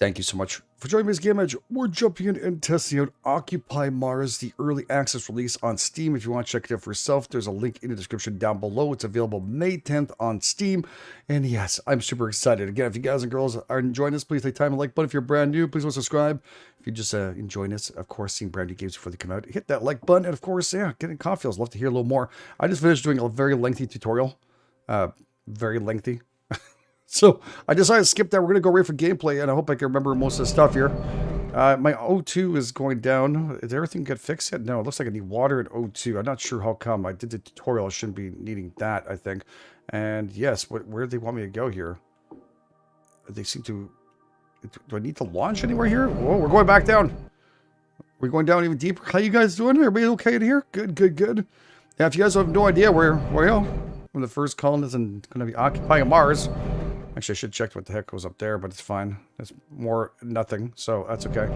Thank you so much for joining me edge. We're jumping in and testing out Occupy Mars, the early access release on Steam. If you want to check it out for yourself, there's a link in the description down below. It's available May 10th on Steam. And yes, I'm super excited. Again, if you guys and girls are enjoying this, please take time and like button. If you're brand new, please want to subscribe. If you just uh, enjoying this, of course, seeing brand new games before they come out, hit that like button. And of course, yeah, getting coffee. I'd love to hear a little more. I just finished doing a very lengthy tutorial. Uh, very lengthy. So I decided to skip that. We're going to go right for gameplay, and I hope I can remember most of the stuff here. Uh, my O2 is going down. Did everything get fixed yet? No, it looks like I need water and O2. I'm not sure how come. I did the tutorial. I shouldn't be needing that, I think. And yes, where do they want me to go here? They seem to... Do I need to launch anywhere here? Whoa, we're going back down. We're going down even deeper. How you guys doing? Everybody okay in here? Good, good, good. Yeah, if you guys have no idea where, well, when the first colonists and going to be occupying Mars, Actually, I should check what the heck goes up there, but it's fine. It's more nothing, so that's okay.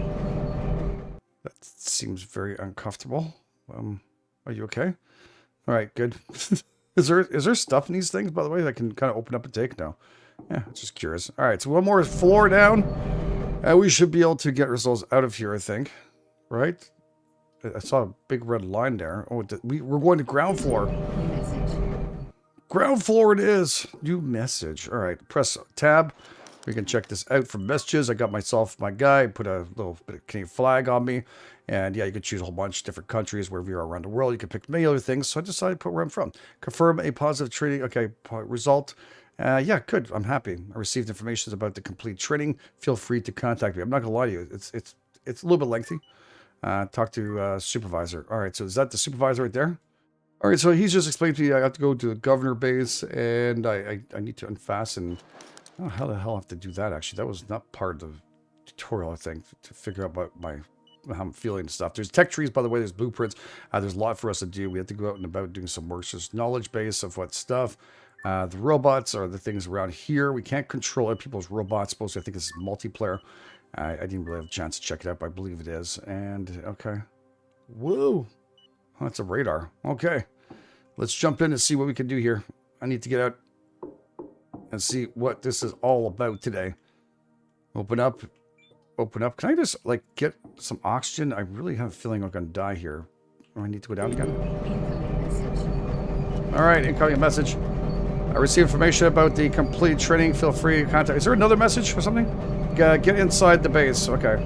That seems very uncomfortable. Um, are you okay? All right, good. is there is there stuff in these things, by the way, that I can kind of open up and take? No. Yeah, just curious. All right, so one more floor down. And we should be able to get ourselves out of here, I think. Right? I saw a big red line there. Oh, we, we're going to ground floor. Ground floor it is. New message. All right, press tab. We can check this out for messages. I got myself my guy, put a little bit of Canadian flag on me. And yeah, you could choose a whole bunch of different countries wherever you are around the world. You can pick many other things. So I decided to put where I'm from. Confirm a positive training. Okay, result. Uh, yeah, good. I'm happy. I received information about the complete training. Feel free to contact me. I'm not gonna lie to you. It's it's it's a little bit lengthy. Uh, talk to uh, supervisor. All right, so is that the supervisor right there? All right, so he's just explained to me I have to go to the governor base and I, I, I need to unfasten. Oh, how the hell I have to do that, actually? That was not part of the tutorial, I think, to figure out what my how I'm feeling and stuff. There's tech trees, by the way. There's blueprints. Uh, there's a lot for us to do. We have to go out and about doing some work. There's knowledge base of what stuff. Uh, the robots are the things around here. We can't control other people's robots. Supposed to, I think this is multiplayer. I, I didn't really have a chance to check it out, but I believe it is. And, okay. Whoa. Oh, that's a radar. Okay. Let's jump in and see what we can do here. I need to get out and see what this is all about today. Open up. Open up. Can I just, like, get some oxygen? I really have a feeling I'm going to die here. Oh, I need to go down again. All right, incoming message. I received information about the complete training. Feel free to contact. Is there another message or something? get inside the base. Okay.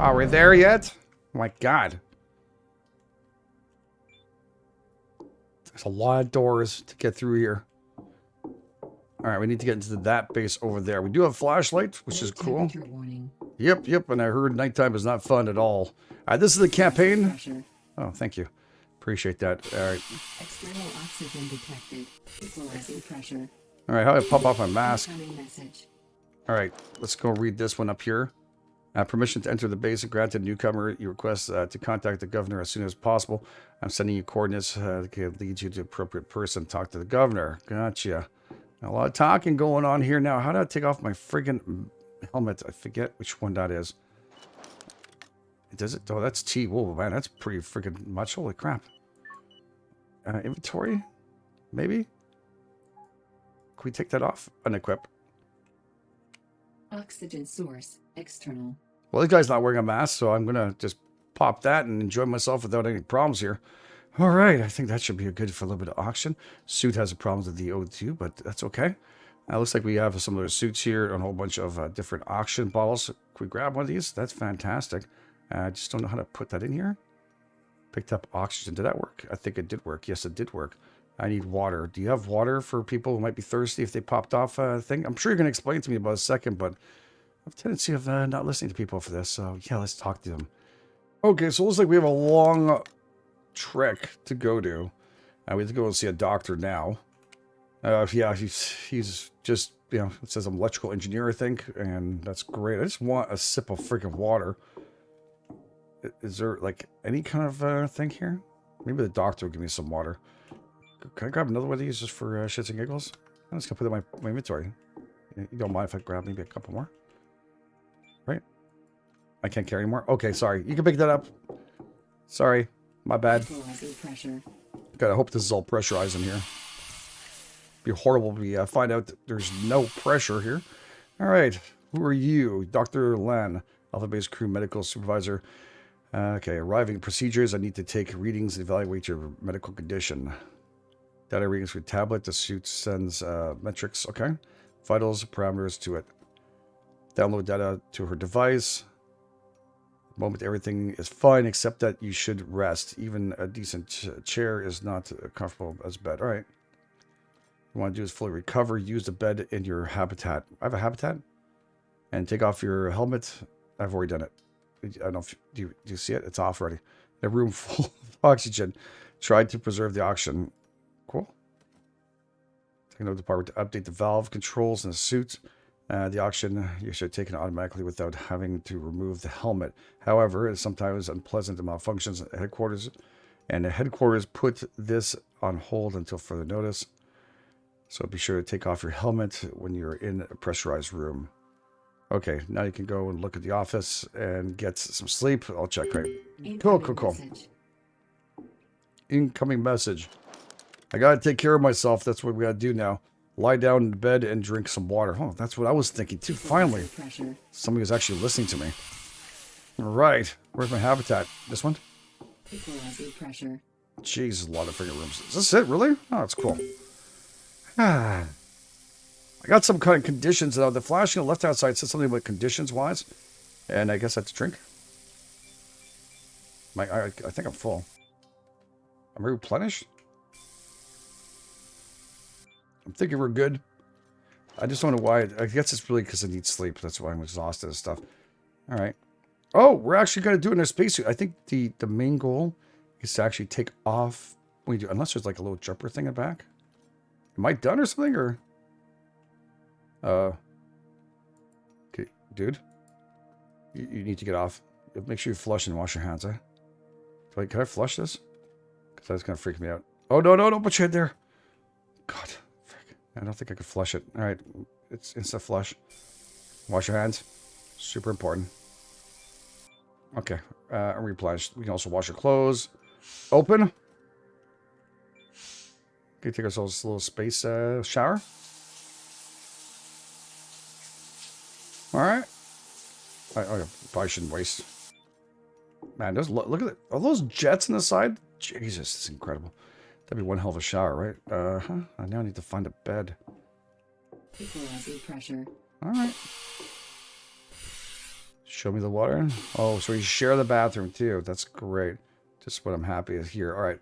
Are we there yet? Oh my god. There's a lot of doors to get through here. Alright, we need to get into that base over there. We do have flashlights, which is cool. Yep, yep, and I heard nighttime is not fun at all. Alright, this is the campaign. Oh, thank you. Appreciate that. Alright. External oxygen detected. Fluorescent pressure. Alright, how do I pop off my mask? Alright, let's go read this one up here. Uh, permission to enter the base and granted newcomer. You request uh, to contact the governor as soon as possible. I'm sending you coordinates uh, that can lead you to appropriate person. Talk to the governor. Gotcha. A lot of talking going on here now. How do I take off my friggin' helmet? I forget which one that is. Does it? Oh, that's T. Whoa, man, that's pretty friggin' much. Holy crap. Uh, inventory? Maybe? Can we take that off? Unequip. Oxygen source, external. Well, this guy's not wearing a mask, so I'm going to just pop that and enjoy myself without any problems here. All right, I think that should be good for a little bit of oxygen. Suit has a problem with the O2, but that's okay. Uh, looks like we have some of those suits here and a whole bunch of uh, different oxygen bottles. Can we grab one of these? That's fantastic. Uh, I just don't know how to put that in here. Picked up oxygen. Did that work? I think it did work. Yes, it did work. I need water. Do you have water for people who might be thirsty if they popped off a thing? I'm sure you're going to explain to me about a second, but have a tendency of uh, not listening to people for this. So yeah, let's talk to them. Okay, so it looks like we have a long trek to go to. Uh, we have to go and see a doctor now. Uh, yeah, he's, he's just, you know, it says I'm electrical engineer, I think, and that's great. I just want a sip of freaking water. Is there, like, any kind of uh, thing here? Maybe the doctor will give me some water. Can I grab another one of these just for uh, shits and giggles? I'm just going to put it in my, my inventory. You don't mind if I grab maybe a couple more? I can't carry anymore. Okay, sorry. You can pick that up. Sorry. My bad. Gotta hope this is all pressurized in here. be horrible if we uh, find out there's no pressure here. All right, who are you? Dr. Len, Alpha Base Crew Medical Supervisor. Uh, okay, arriving procedures. I need to take readings and evaluate your medical condition. Data readings with tablet. The suit sends uh, metrics. Okay. Vitals, parameters to it. Download data to her device. Moment everything is fine, except that you should rest. Even a decent ch chair is not comfortable as bed. All right. You want to do is fully recover. Use the bed in your habitat. I have a habitat. And take off your helmet. I've already done it. I don't know if do you, do you see it? It's off already. A room full of oxygen. Tried to preserve the oxygen. Cool. Techno department to update the valve controls in the suit. Uh, the oxygen you should take it automatically without having to remove the helmet. However, it's sometimes unpleasant to malfunctions at headquarters, and the headquarters put this on hold until further notice. So be sure to take off your helmet when you're in a pressurized room. Okay, now you can go and look at the office and get some sleep. I'll check right. Cool, cool, cool. Message. Incoming message. I gotta take care of myself. That's what we gotta do now. Lie down in bed and drink some water. Oh, that's what I was thinking too. Finally, somebody was actually listening to me. All right, where's my habitat? This one? Pressure. Jeez, a lot of freaking rooms. Is this it, really? Oh, that's cool. Ah. I got some kind of conditions. Uh, the flashing on the left-hand side said something about conditions-wise. And I guess I have to drink. My, I, I think I'm full. I'm replenished? I'm thinking we're good. I just don't know why. I guess it's really because I need sleep. That's why I'm exhausted and stuff. All right. Oh, we're actually going to do it in a spacesuit. I think the, the main goal is to actually take off when you do, unless there's like a little jumper thing in the back. Am I done or something, or? Uh. Okay, dude. You, you need to get off. Make sure you flush and wash your hands, eh? Wait, can I flush this? Because that's going to freak me out. Oh, no, no, don't put your head there. God. I don't think I could flush it. All right, it's instant flush. Wash your hands. Super important. Okay, uh, replenished. We can also wash your clothes. Open. Okay, take ourselves a little space uh, shower. All right. I, I probably shouldn't waste. Man, those look, at it. Are those jets on the side? Jesus, it's incredible. That'd be one hell of a shower, right? Uh huh. I now need to find a bed. Pressure. All right. Show me the water. Oh, so you share the bathroom too. That's great. Just what I'm happy is here. All right.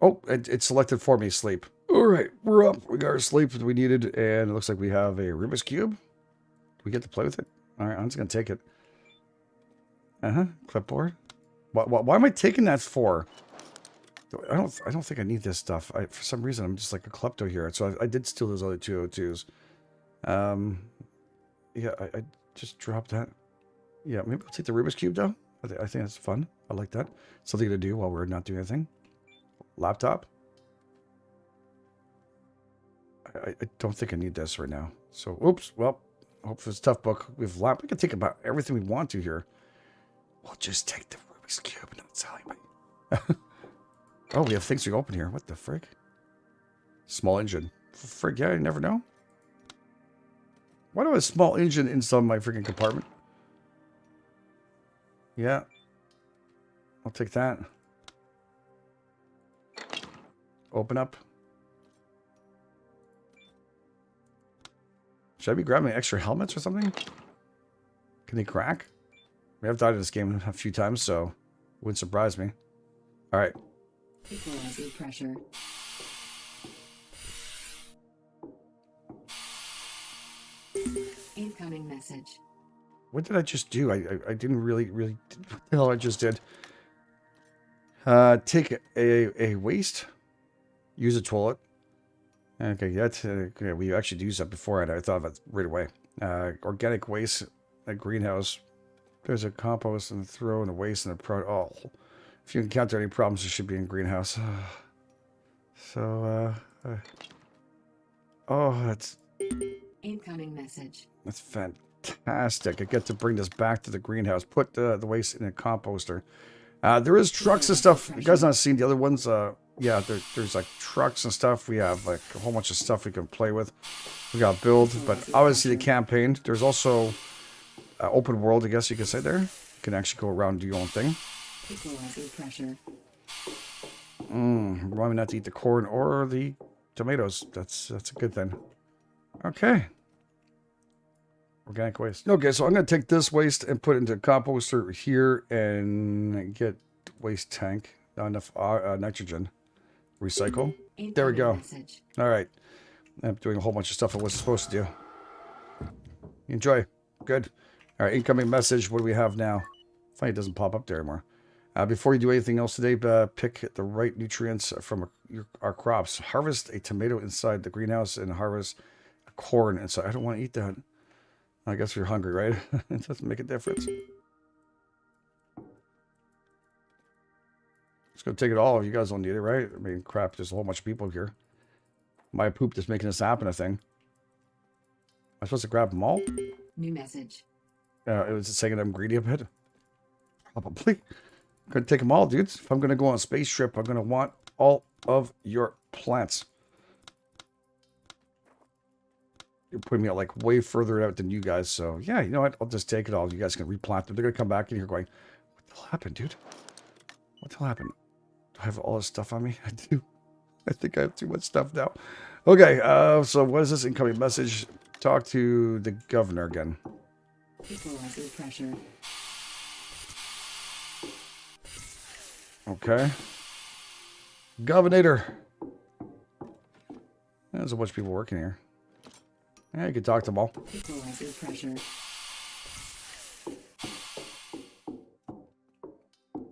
Oh, it, it selected for me sleep. All right, we're up. We got our sleep that we needed, and it looks like we have a Rubik's Cube. Do we get to play with it? All right, I'm just going to take it. Uh-huh, clipboard. Why, why, why am I taking that for? I don't I don't think I need this stuff. I, for some reason, I'm just like a klepto here. So I, I did steal those other 202s. Um, yeah, I, I just dropped that. Yeah, maybe I'll take the Rubik's Cube, though. I, th I think that's fun. I like that. Something to do while we're not doing anything. Laptop. I, I don't think I need this right now. So, oops. Well, hope it's a tough book. We've lap. We can take about everything we want to here. We'll just take the Rubik's Cube and not tell anybody. oh, we have things to open here. What the frick? Small engine. Frick, yeah, I never know. Why do I have a small engine inside my freaking compartment? Yeah. I'll take that. Open up. Should I be grabbing extra helmets or something? Can they crack? We have died in this game a few times, so it wouldn't surprise me. Alright. Equalizer pressure. Incoming message. What did I just do? I, I, I didn't really, really... What the hell I just did? Uh, take a, a waste. Use a toilet. Okay, that's... Uh, okay, we actually used that before, and I thought of it right away. Uh, organic waste, a greenhouse. There's a compost and throw and a waste and a pro... Oh, if you encounter any problems, it should be in greenhouse. so, uh, uh... Oh, that's... Incoming message. That's fantastic. I get to bring this back to the greenhouse. Put uh, the waste in a composter. Uh, there is trucks and stuff. You guys not seen the other ones. Uh, yeah, there, there's like trucks and stuff. We have like a whole bunch of stuff we can play with. We got build, but obviously the campaign. There's also uh, open world, I guess you could say there. You can actually go around and do your own thing. Equalizing pressure. Mm, remind me not to eat the corn or the tomatoes. That's that's a good thing. Okay. Organic waste. Okay, so I'm going to take this waste and put it into a composter here and get waste tank. Not enough uh, uh, nitrogen. Recycle. There we go. All right. I'm doing a whole bunch of stuff I wasn't supposed to do. Enjoy. Good. All right, incoming message. What do we have now? Funny it doesn't pop up there anymore. Uh, before you do anything else today, uh, pick the right nutrients from your, our crops. Harvest a tomato inside the greenhouse and harvest corn inside. I don't want to eat that. I guess you're hungry, right? it doesn't make a difference. Just gonna take it all. You guys don't need it, right? I mean, crap. There's a whole bunch of people here. My poop that's making this happen. I think. Am I supposed to grab them all? New message. Uh, it was saying that I'm greedy a bit. Probably. Gonna take them all, dudes. If I'm gonna go on a space trip, I'm gonna want all of your plants. You're putting me out like way further out than you guys, so yeah, you know what? I'll just take it all. You guys can replant them. They're gonna come back in here going, "What the hell happened, dude? What the hell happened? Do I have all this stuff on me? I do. I think I have too much stuff now. Okay, uh, so what is this incoming message? Talk to the governor again. Equalizing pressure. Okay. Governor. There's a bunch of people working here. Yeah, you can talk to them all. Equalizing pressure.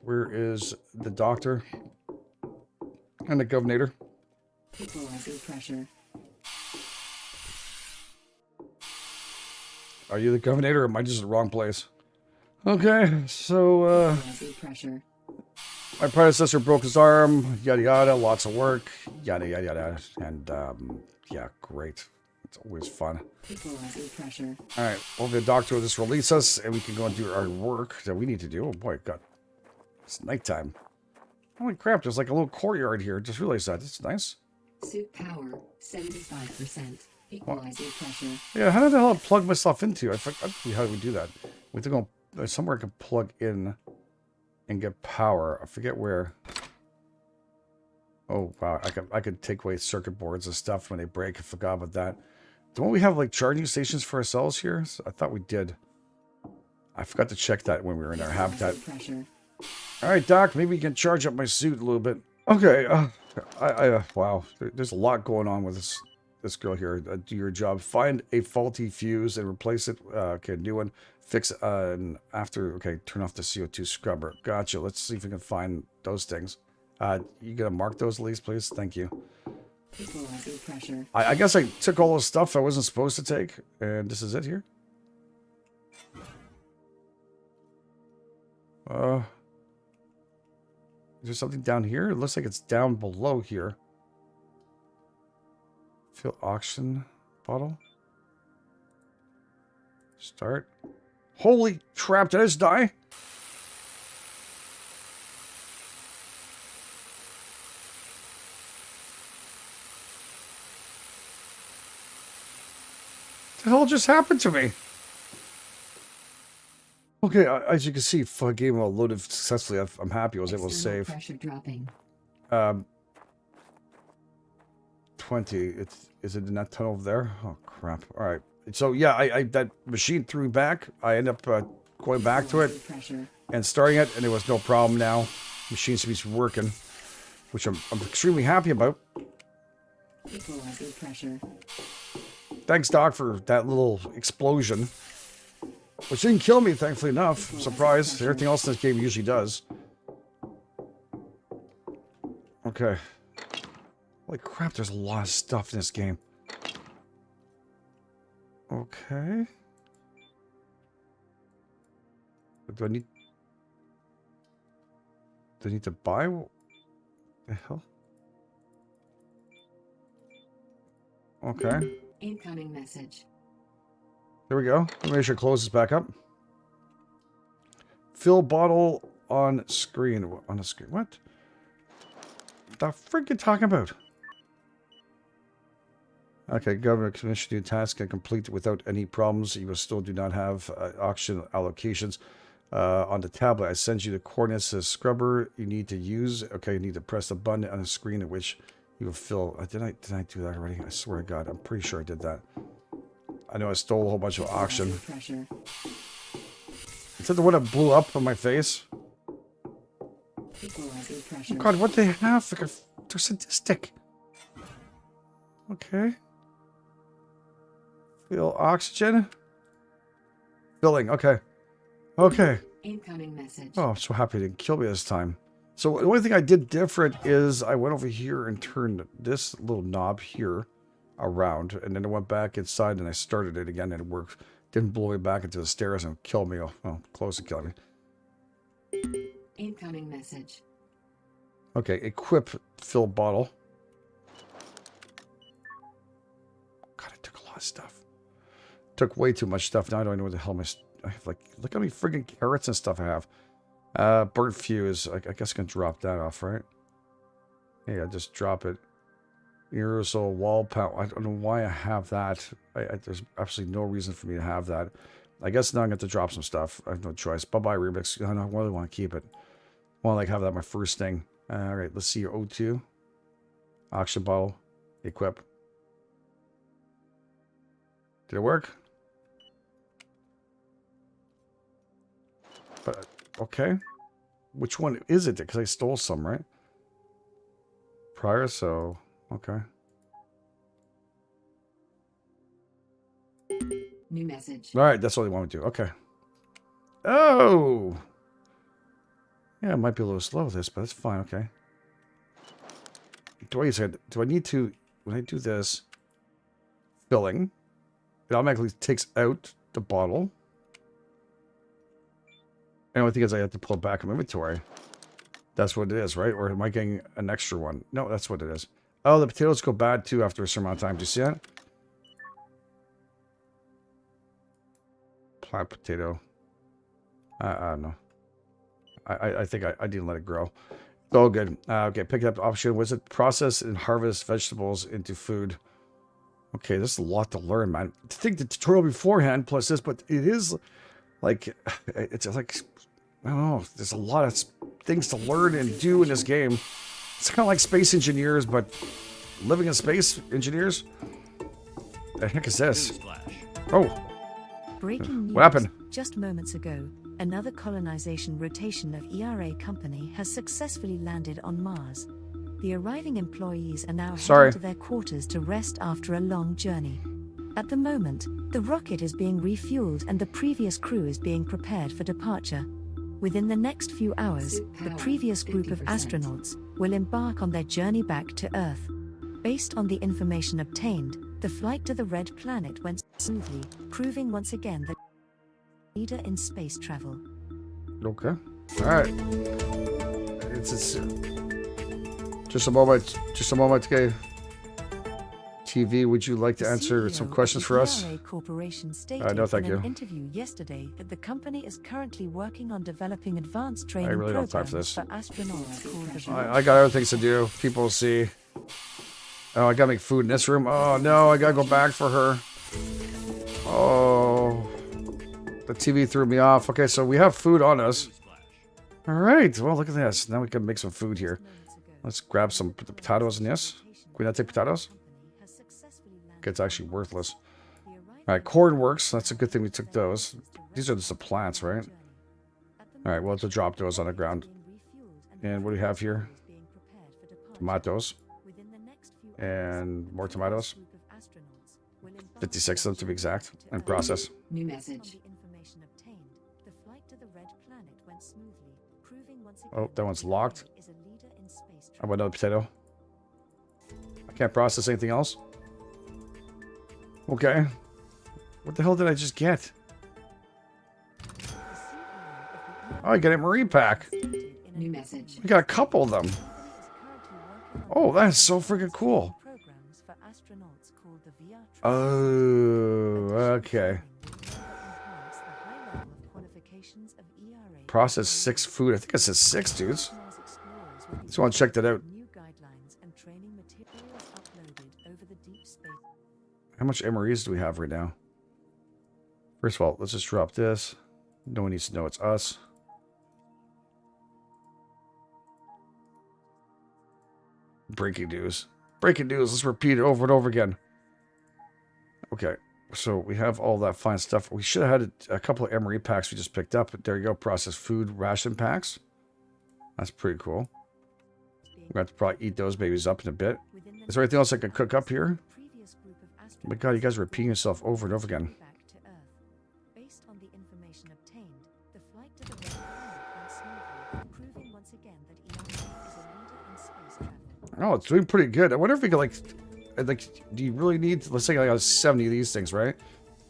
Where is the doctor? And the governor? Equalizing pressure. Are you the governor or am I just in the wrong place? Okay, so uh, my predecessor broke his arm, yada yada, lots of work, yada yada yada. And um, yeah, great. It's always fun. All right, well, the doctor will just release us, and we can go and do our work that we need to do. Oh boy, God, it's nighttime. Holy crap! There's like a little courtyard here. Just realized that. It's nice. Suit power. 75%. Equalizing pressure. Yeah, how did the hell I plug myself into? I forgot how do we do that. We have to go there's somewhere I can plug in and get power. I forget where. Oh wow, I could I could take away circuit boards and stuff when they break. I forgot about that. Don't we have like charging stations for ourselves here? I thought we did. I forgot to check that when we were in our habitat. All right, Doc, maybe you can charge up my suit a little bit. Okay, uh, I, I uh, wow, there- there's a lot going on with this this girl here. Uh, do your job. Find a faulty fuse and replace it. Uh, okay, new one. Fix uh, and after. Okay, turn off the CO2 scrubber. Gotcha. Let's see if we can find those things. Uh, you gonna mark those at least, please? Thank you. Pressure. I, I guess I took all the stuff I wasn't supposed to take, and this is it here. Uh, is there something down here? It looks like it's down below here. Fill oxygen bottle. Start. Holy crap! Did I just die? the hell just happened to me? Okay, as you can see, game well loaded successfully. I'm happy I was able to save. pressure dropping. Um, 20. It's is it in that tunnel there? Oh crap! All right. So yeah, I, I that machine threw back. I end up uh, going back to it and starting it, and there was no problem now. Machine seems to be working, which I'm, I'm extremely happy about. Thanks, Doc, for that little explosion. Which didn't kill me, thankfully enough. I'm surprised. Everything else in this game usually does. Okay. Holy crap, there's a lot of stuff in this game. Okay. Do I need... Do I need to buy? What the hell? Okay. Incoming message. There we go. Let me make sure it closes back up. Fill bottle on screen. On the screen. What? the frick you talking about? Okay, government commission new task and complete without any problems. You still do not have uh, auction allocations. Uh, on the tablet, I send you the coordinates to the scrubber you need to use. Okay, you need to press the button on the screen at which you will fill. Uh, did I did I do that already? I swear to God, I'm pretty sure I did that. I know I stole a whole bunch of auction. Pressure. Is that the one that blew up on my face? Pressure. God, what they have? They're sadistic. Okay. Feel oxygen. Filling. Okay. Okay. Incoming message. Oh, I'm so happy they didn't kill me this time. So the only thing I did different is I went over here and turned this little knob here around, and then I went back inside and I started it again, and it worked. Didn't blow me back into the stairs and kill me. Oh, well, close to killing me. Incoming message. Okay, equip fill bottle. God, I took a lot of stuff. Took way too much stuff. Now I don't know what the hell my... I have like... Look how many friggin' carrots and stuff I have. Uh, burnt fuse. I, I guess I can drop that off, right? Yeah, just drop it. Aerosol wall power. I don't know why I have that. I, I, there's absolutely no reason for me to have that. I guess now I'm going to drop some stuff. I have no choice. Bye-bye, Remix. I don't really want to keep it. To like have that my first thing. All right, let's see your O2. Oxygen bottle. Equip. Did it work? But, okay. Which one is it? Because I stole some, right? Prior, so, okay. New message. All right, that's all they want me to do. Okay. Oh! Yeah, it might be a little slow, with this, but it's fine, okay. Do I, do I need to, when I do this, filling, it automatically takes out the bottle. The only thing is I have to pull it back from inventory. That's what it is, right? Or am I getting an extra one? No, that's what it is. Oh, the potatoes go bad too after a certain amount of time. Do you see that? Plant potato. I, I don't know. I, I, think I, I didn't let it grow. It's all good. Uh, okay, pick up option. Was it process and harvest vegetables into food? Okay, this is a lot to learn, man. To think the tutorial beforehand plus this, but it is like it's like I don't know. There's a lot of things to learn and do in this game. It's kind of like space engineers, but living in space engineers. The heck is this? Oh, Breaking news. What happened? Just moments ago, another colonization rotation of ERA company has successfully landed on Mars. The arriving employees are now Sorry. heading to their quarters to rest after a long journey. At the moment, the rocket is being refueled and the previous crew is being prepared for departure. Within the next few hours, Suit the previous group of 50%. astronauts will embark on their journey back to Earth. Based on the information obtained, the flight to the Red Planet went smoothly, proving once again that leader in space travel. okay. All right. It's, it's just a moment. Just a moment, okay. TV, would you like to The answer CEO some questions for us? Corporation stated Uh, no, thank in an you. interview yesterday that the company is currently working on developing advanced training I really don't have time for for astronauts I, I got other things to do. People see. Oh, I gotta make food in this room. Oh no, I gotta go back for her. Oh, the TV threw me off. Okay, so we have food on us. All right. Well, look at this. Now we can make some food here. Let's grab some pot- potatoes in this. Can we not take potatoes? Okay, it's actually worthless. All right, corn works. That's a good thing we took those. These are just the plants, right? All right, we'll have to drop those on the ground. And what do we have here? Tomatoes. And more tomatoes. 56 of them to be exact. And process. New message. Oh, that one's locked. How about another potato? I can't process anything else. Okay. What the hell did I just get? Oh, I got a marine pack. New message. We got a couple of them. Oh, that is so freaking cool. Oh, okay. Process six food. I think it says six, dudes. Just want to check that out. How much MREs do we have right now? First of all, let's just drop this. No one needs to know it's us. Breaking news. Breaking news. Let's repeat it over and over again. Okay. So we have all that fine stuff. We should have had a, couple of MRE packs we just picked up. But there you go. Processed food ration packs. That's pretty cool. We're going to have to probably eat those babies up in a bit. Is there anything else I can cook up here? My god, you guys are repeating yourself over and over again. Back to Earth. Based on the information obtained, the flight to the red planet went smoothly, proving once again that ERA is a leader in space travel. Oh, it's doing pretty good. I wonder if we could like, uh, like, do you really need? Let's say I got seventy of these things, right?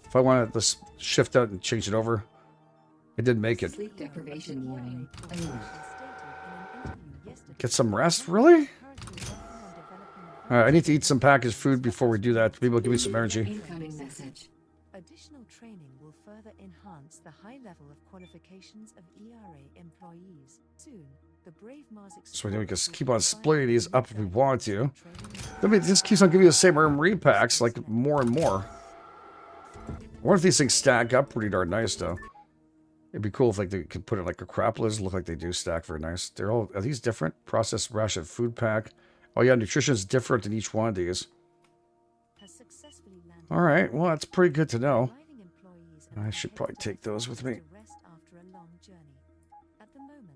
If I want to just shift out and change it over, it didn't make it. Sleep deprivation warning. Get some rest, really? All right, I need to eat some packaged food before we do that. Maybe it'll give me some energy. Incoming message. Additional training will further enhance the high level of qualifications of ERA employees. Soon, the Brave Mars So we can just keep on splitting these up if we want to. training I mean, it just keeps on giving you the same MRE packs, like more and more. I wonder if these things stack up pretty darn nice, though. It'd be cool if like they could put it like a Acropolis. Look like they do stack very nice. They're all are these different? Processed ration food pack. Oh yeah, nutrition is different in each one of these. has successfully landed All right, well that's pretty good to know. I should probably take those with me. rest after a long journey. At the moment,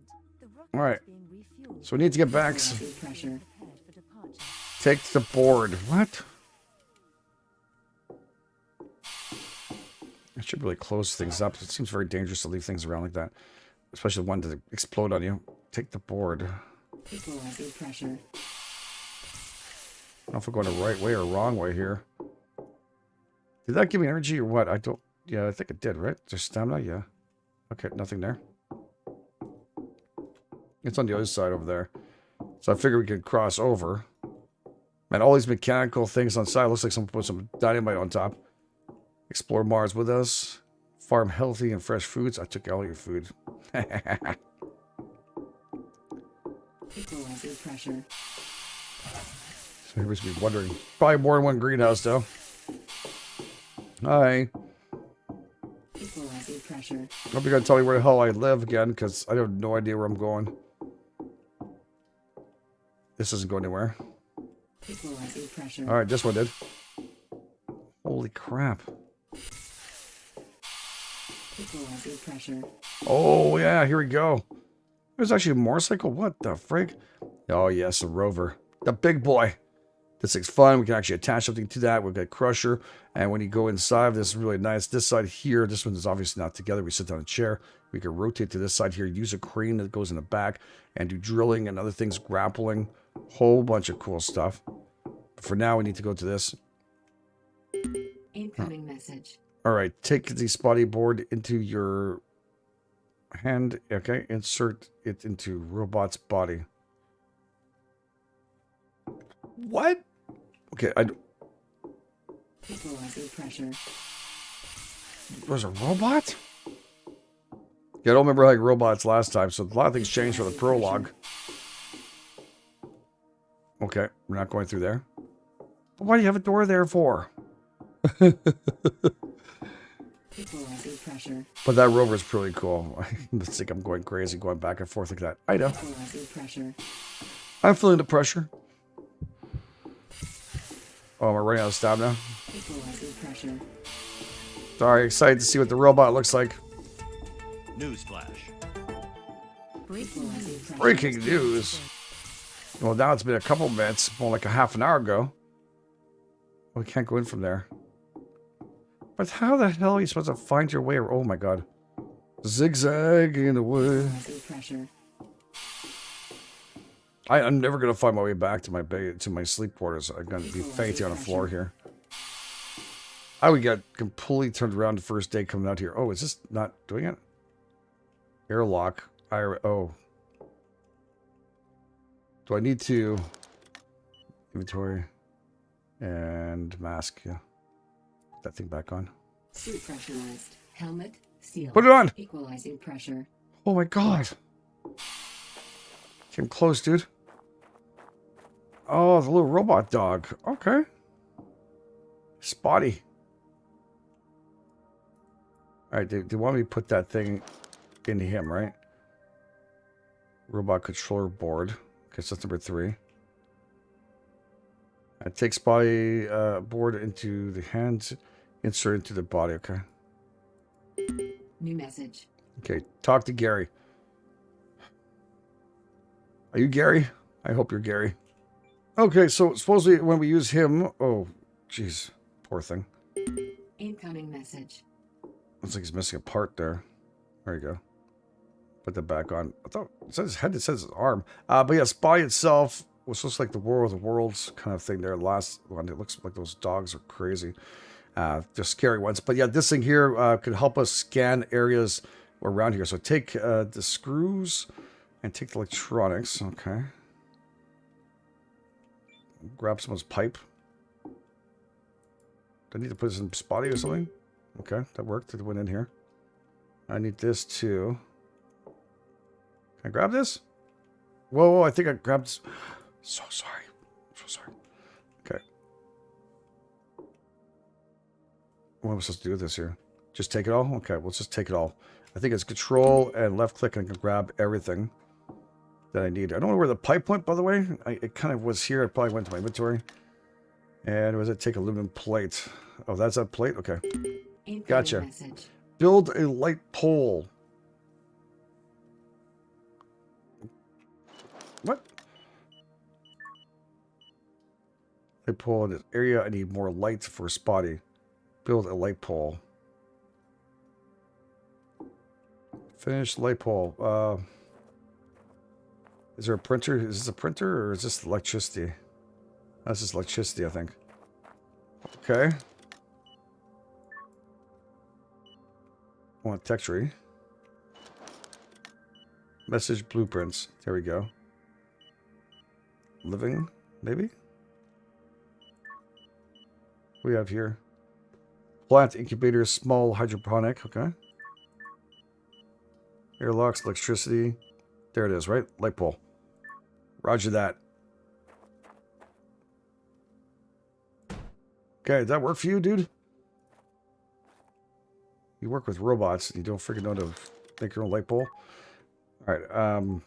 the rocket All right. is being refueled So we need to get back. Equalizing pressure. prepared for departure. Take the board. What? I should really close things up. It seems very dangerous to leave things around like that, especially one to explode on you. Take the board. Equalizing pressure. I don't know if we're going the right way or wrong way here. Did that give me energy or what? I don't... Yeah, I think it did, right? There's stamina? Yeah. Okay, nothing there. It's on the other side over there. So I figured we could cross over. Man, all these mechanical things on side. Looks like someone put some dynamite on top. Explore Mars with us. Farm healthy and fresh foods. I took all your food. Equalizing pressure. Everybody's be wondering. Probably more than one greenhouse, though. Hi. Pressure. Hope you're gonna tell me where the hell I live again, because I have no idea where I'm going. This doesn't go anywhere. Pressure. Alright, this one did. Holy crap. Oh, yeah, here we go. There's actually a motorcycle? What the frig? Oh, yes, a rover. The big boy. This thing's fun. We can actually attach something to that. We've got Crusher. And when you go inside, this is really nice. This side here, this one is obviously not together. We sit down a chair. We can rotate to this side here, use a crane that goes in the back, and do drilling and other things, grappling. Whole bunch of cool stuff. But for now, we need to go to this. Incoming message. All right, take the spotty board into your hand. Okay, insert it into robot's body. What? Okay, I Equalizing pressure. was a robot. Yeah, I don't remember like robots last time, so a lot of things changed for the prologue. Okay, we're not going through there. But why do you have a door there for? Pressure. But that rover's pretty cool. I think I'm going crazy, going back and forth like that. I know. I'm feeling the pressure. Oh, am I running out of stamina? Equalizing. Sorry, excited to see what the robot looks like. Newsflash. Breaking news. pressure. Breaking news. Well, now it's been a couple minutes, more like a half an hour ago. We can't go in from there. But how the hell are you supposed to find your way? Oh my god. Zigzag in the wood. I, I'm never gonna find my way back to my bed to my sleep quarters. I'm gonna be fainting on the floor here. I would get completely turned around the first day coming out here. Oh, is this not doing it? Airlock. I oh. Do I need to inventory and mask? Yeah. Put that thing back on. Suit pressurized. Helmet sealed. Put it on. Equalizing pressure. Oh my god. Came close, dude. Oh, the little robot dog. Okay. Spotty. All right, they, they want me to put that thing into him, right? Robot controller board. Okay, so that's number three. I take Spotty uh, board into the hands, insert into the body. Okay. New message. Okay, talk to Gary. Are you Gary? I hope you're Gary. Okay, so supposedly when we use him, oh, jeez, poor thing. Incoming message. Looks like he's missing a part there. There you go. Put that back on. I thought it says his head, it says his arm. Uh, but yeah, Spy itself was just like the War of the Worlds kind of thing there. Last one, it looks like those dogs are crazy. Uh, they're scary ones. But yeah, this thing here uh, could help us scan areas around here. So take uh, the screws and take the electronics. Okay. Grab someone's pipe. Do I need to put this in spotty or something? Okay, that worked. It went in here. I need this too. Can I grab this? Whoa, whoa I think I grabbed... So sorry. So sorry. Okay. What am I supposed to do with this here? Just take it all? Okay, let's just take it all. I think it's control and left click and I can grab everything that I need. I don't know where the pipe went, by the way. I, it kind of was here. It probably went to my inventory. And was it take aluminum plate? Oh, that's that plate? Okay. Incoming Gotcha. message. Build a light pole. What? Light pole in this area. I need more lights for spotty. Build a light pole. Finish light pole. Uh, is there a printer? Is this a printer or is this electricity? That's just electricity, I think. Okay. I Want tech tree. Message blueprints. There we go. Living, maybe? We have here. Plant incubator, small hydroponic. Okay. Airlocks, electricity. There it is, right? Light pole. Roger that. Okay, did that work for you, dude? You work with robots you don't freaking know to make your own light pole. All right, um,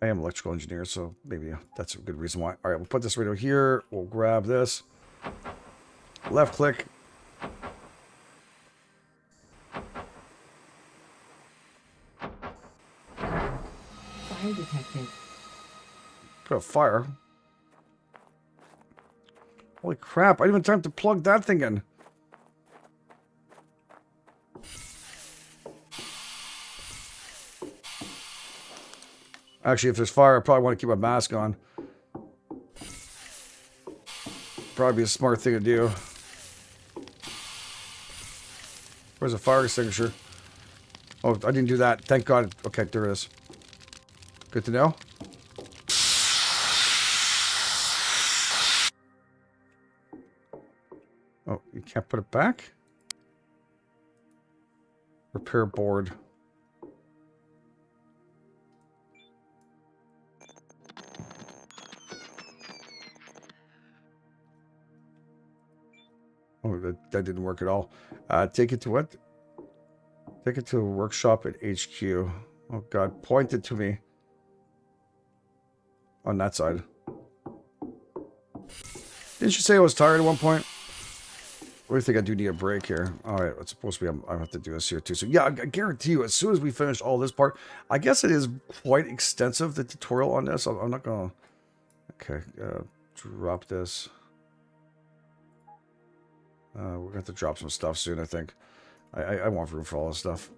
I am electrical engineer, so maybe that's a good reason why. All right, we'll put this right over here. We'll grab this. Left click. Fire detected. Put a fire. Holy crap, I didn't even time to plug that thing in. Actually, if there's fire, I probably want to keep my mask on. Probably a smart thing to do. Where's the fire extinguisher? Oh, I didn't do that. Thank God. Okay, there it is. Good to know. You can't put it back? Repair board. Oh, that, that didn't work at all. Uh, take it to what? Take it to a workshop at HQ. Oh god, point it to me. On that side. Didn't you say I was tired at one point? What do you think I do need a break here? All right, it's supposed to be. I'm, I have to do this here too. So yeah, I, I guarantee you, as soon as we finish all this part, I guess it is quite extensive. The tutorial on this. I'm, I'm not gonna. Okay, uh, drop this. Uh, we're gonna have to drop some stuff soon. I think. I, I, I want room for all this stuff.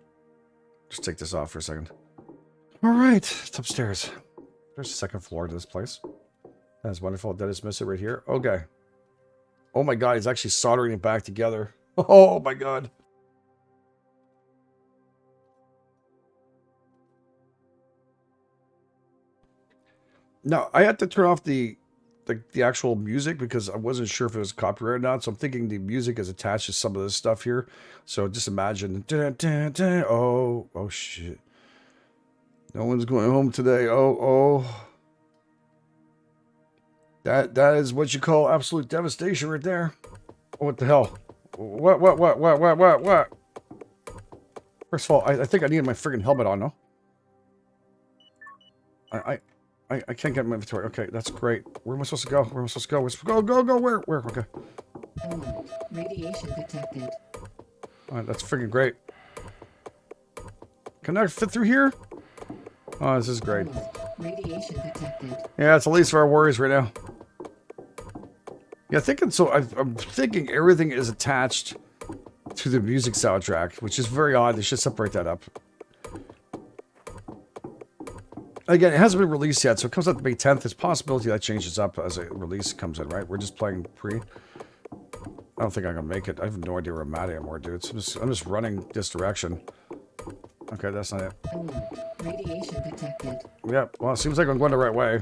Just take this off for a second. All right, it's upstairs. There's a second floor to this place. That's wonderful. That is miss it right here. Okay. Oh my god, he's actually soldering it back together. Oh my god. Now, I had to turn off the, the the actual music because I wasn't sure if it was copyright or not. So I'm thinking the music is attached to some of this stuff here. So just imagine. Dun, dun, dun, oh, oh shit. No one's going home today. Oh, oh. That that is what you call absolute devastation right there. What the hell? What, what, what, what, what, what, what? First of all, I, I think I need my friggin' helmet on, no? I, I, I, I can't get my inventory. Okay, that's great. Where am I supposed to go? Where am I supposed to go? Where's, go, go, go, where, where? Okay. Radiation detected. Alright, that's friggin' great. Can I fit through here? Oh, this is great. Radiation detected. Yeah, it's the least of our worries right now. Yeah, thinking so. i I'm thinking everything is attached to the music soundtrack, which is very odd. They should separate that up. Again, it hasn't been released yet, so it comes out May 10th. There's a possibility that changes up as a release comes in, right? We're just playing pre. I don't think I'm gonna make it. I have no idea where I'm at anymore, dude. So I'm just, I'm just running this direction. Okay, that's not it. Oh, radiation detected. Yep. Well, it seems like I'm going the right way.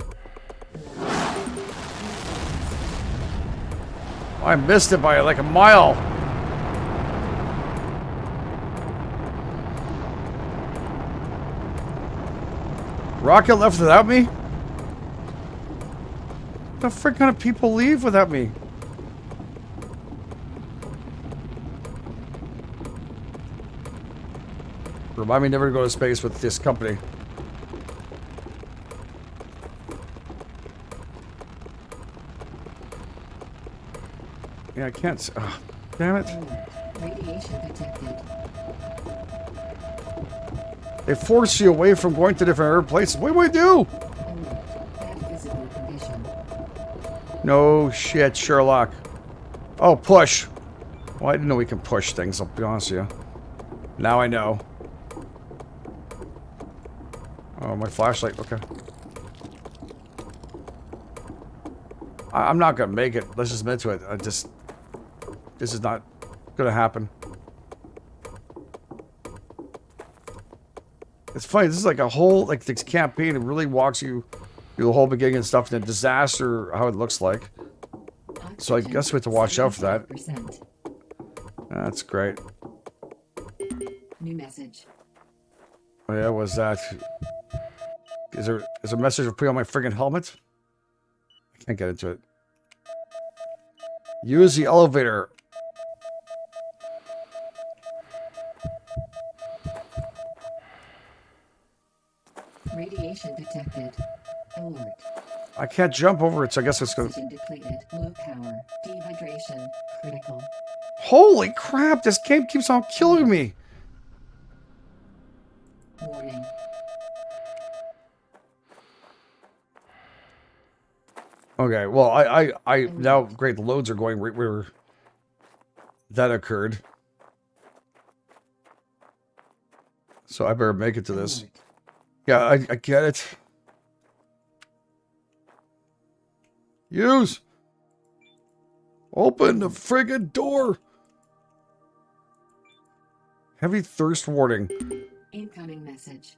I missed it by like a mile. Rocket left without me? The frick kind of people leave without me? Remind me never to go to space with this company. Yeah, I can't. ugh, damn it. They force you away from going to different places. What do we do? Alert. Bad visible condition. No shit, Sherlock. Oh, push. Well, I didn't know we can push things, I'll be honest with you. Now I know. Oh, my flashlight, okay. I I'm not gonna make it. Let's just admit to it. I just... This is not gonna happen. It's funny, this is like a whole, like, this campaign. It really walks you through the whole beginning and stuff, and the disaster, how it looks like. So I guess we have to watch out for that. That's great. New message. Oh yeah, was that? Is there is there a message for putting on my friggin' helmet? I can't get into it. Use the elevator. Radiation detected. Alert. I can't jump over it, so I guess it's. Oxygen depleted. Low power. Dehydration. Critical. Holy crap! This game keeps on killing me. Warning. Okay, well, I, I, I now great. The loads are going right where that occurred. So I better make it to this. Yeah, I, I get it. Use. Open the friggin' door. Heavy thirst warning. Incoming message.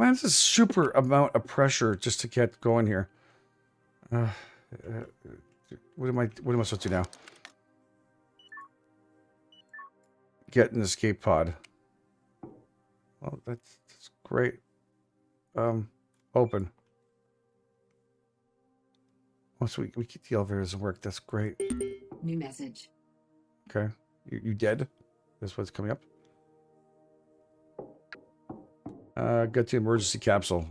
Man, this is super amount of pressure just to get going here. Uh, uh, what am I? What am I supposed to do now? Get an escape pod. Well, that's, that's great. Um, open. Once we we keep the elevator doesn't work, that's great. New message. Okay, you you dead? That's what's coming up. Uh, get the emergency capsule.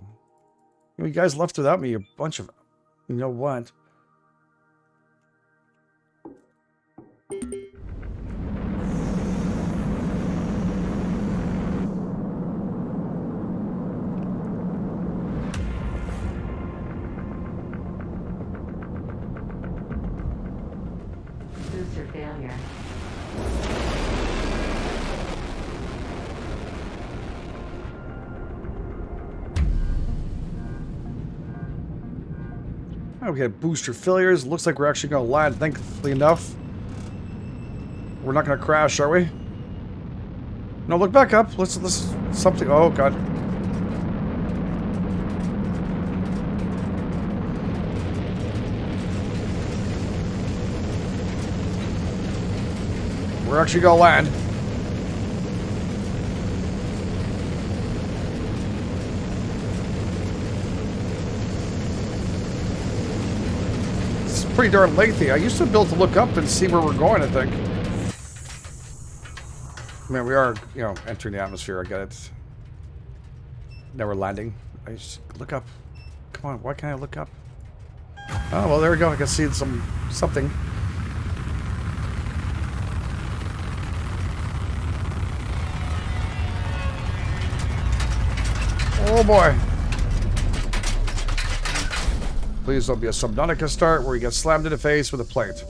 You guys left without me. A bunch of, you know what? Okay, booster failures. Looks like we're actually gonna land. Thankfully enough, we're not gonna crash, are we? No, look back up. Let's let's something. Oh god. We're actually gonna land. it's pretty darn lengthy. I used to be able to look up and see where we're going, I think. I mean, we are, you know, entering the atmosphere. I get it. Now we're landing. I just look up. Come on, why can't I look up? Oh, well, there we go. I can see some something. Oh boy. Please don't be a Subnautica start where you get slammed in the face with a plate.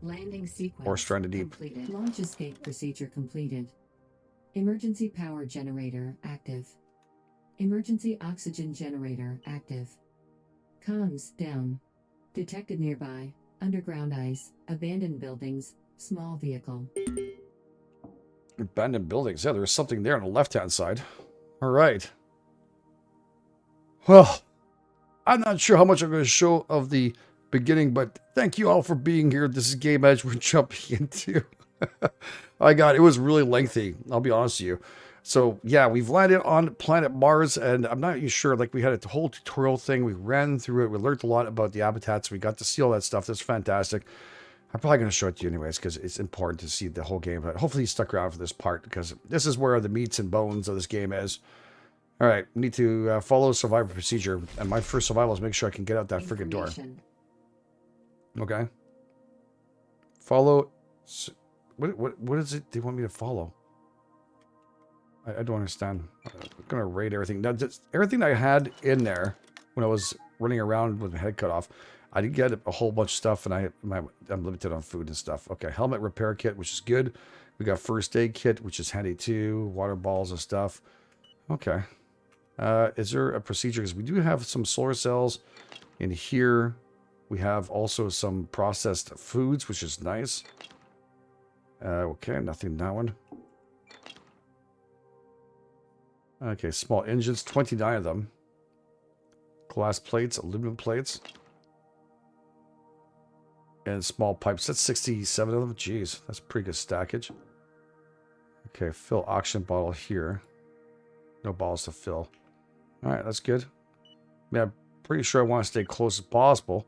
Landing sequence. Or stranded deep. Completed. Launch escape procedure completed. Emergency power generator active. Emergency oxygen generator active. Comms down. Detected nearby. Underground ice. Abandoned buildings. Small vehicle. Abandoned buildings. Yeah, there's something there on the left-hand side. All right. Well, I'm not sure how much I'm going to show of the beginning, but thank you all for being here. This is Game Edge we're jumping into. I got it was really lengthy. I'll be honest with you. So yeah, we've landed on planet Mars, and I'm not even sure. Like we had a whole tutorial thing. We ran through it. We learned a lot about the habitats. We got to see all that stuff. That's fantastic. I'm probably going to show it to you anyways because it's important to see the whole game. But hopefully you stuck around for this part because this is where the meats and bones of this game is. All right, need to uh, follow survival procedure. And my first survival is make sure I can get out that freaking door. Okay. Follow. What, what, what is it they want me to follow? I, I don't understand. I'm going to raid everything. Now, just, everything I had in there when I was running around with my head cut off, I did get a whole bunch of stuff, and I, my, I'm limited on food and stuff. Okay, helmet repair kit, which is good. We got first aid kit, which is handy too. Water balls and stuff. Okay. Uh, is there a procedure? Because we do have some solar cells in here. We have also some processed foods, which is nice. Uh, okay, nothing in that one. Okay, small engines, 29 of them. Glass plates, aluminum plates. And small pipes, that's 67 of them. Jeez, that's pretty good stackage. Okay, fill oxygen bottle here. No bottles to fill. All right, that's good. Yeah, I'm pretty sure I want to stay close as possible.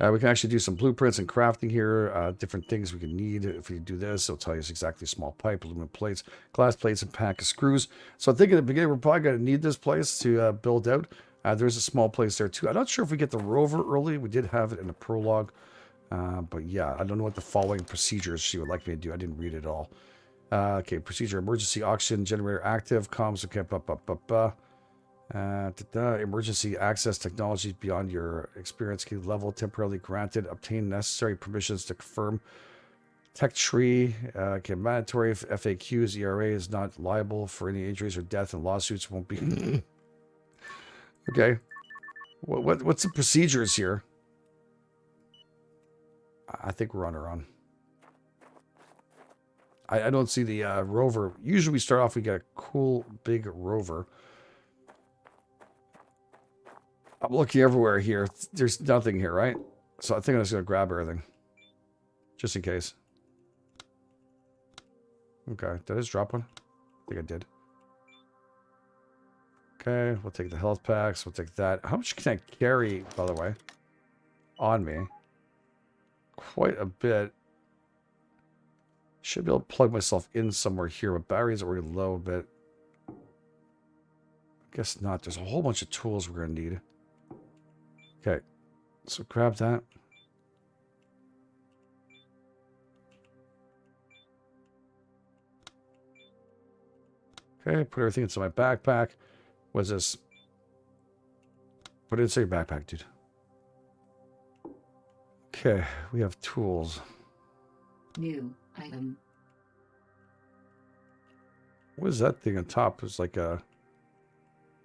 Uh, we can actually do some blueprints and crafting here. Uh, different things we can need if we do this. It'll tell you it's exactly small pipe, aluminum plates, glass plates, and pack of screws. So I think at the beginning we're probably going to need this place to uh, build out. Uh, there's a small place there too. I'm not sure if we get the rover early. We did have it in the prologue. Uh, but yeah, I don't know what the following procedures she would like me to do. I didn't read it all. Uh, okay, procedure, emergency oxygen generator active, comms, okay, ba, ba, ba, ba. Uh, da, emergency access technologies beyond your experience key level temporarily granted. Obtain necessary permissions to confirm. Tech tree. Uh, okay, mandatory FAQs. ERA is not liable for any injuries or death, and lawsuits won't be. okay. What, what what's the procedures here? I- I think we're on our own. I, I don't see the uh, rover. Usually we start off, we get a cool big rover. I'm looking everywhere here. There's nothing here, right? So I think I'm just going to grab everything. Just in case. Okay. Did I just drop one? I think I did. Okay. We'll take the health packs. We'll take that. How much can I carry, by the way? On me. Quite a bit. Should be able to plug myself in somewhere here, but batteries are already low a bit. Guess not. There's a whole bunch of tools we're going to need. Okay, so grab that. Okay, put everything into my backpack. What's this? Put it inside your backpack, dude. Okay, we have tools. New item. What is that thing on top? It's like a